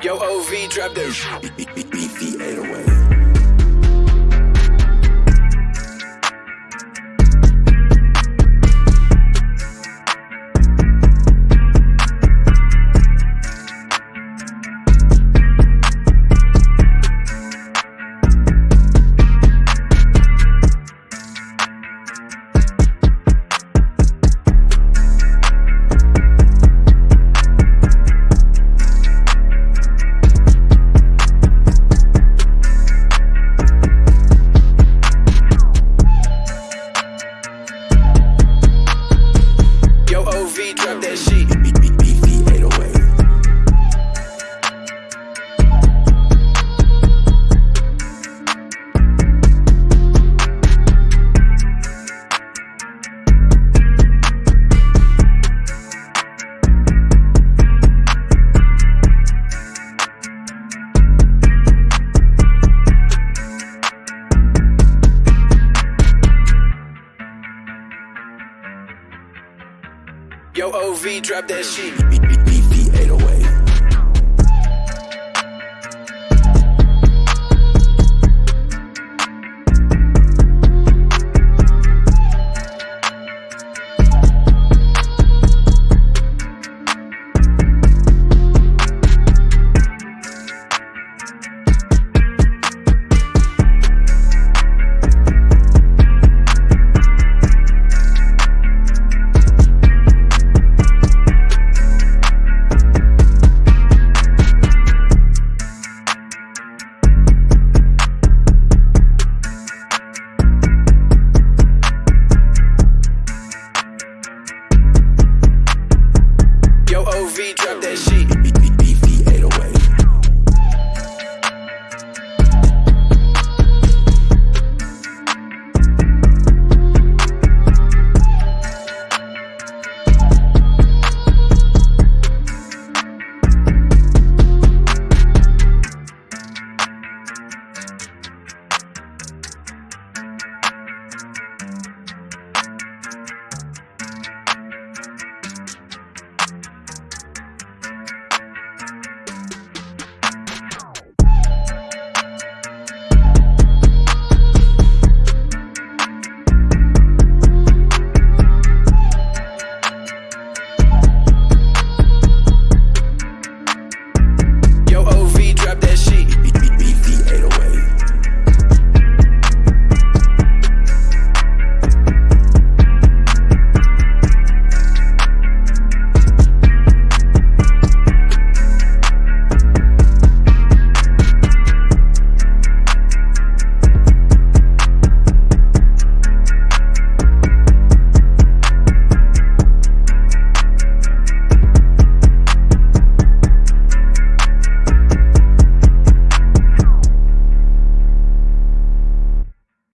Yo, OV, drop that. BV808. Yo, OV, drop that shit. OV, drop that shit.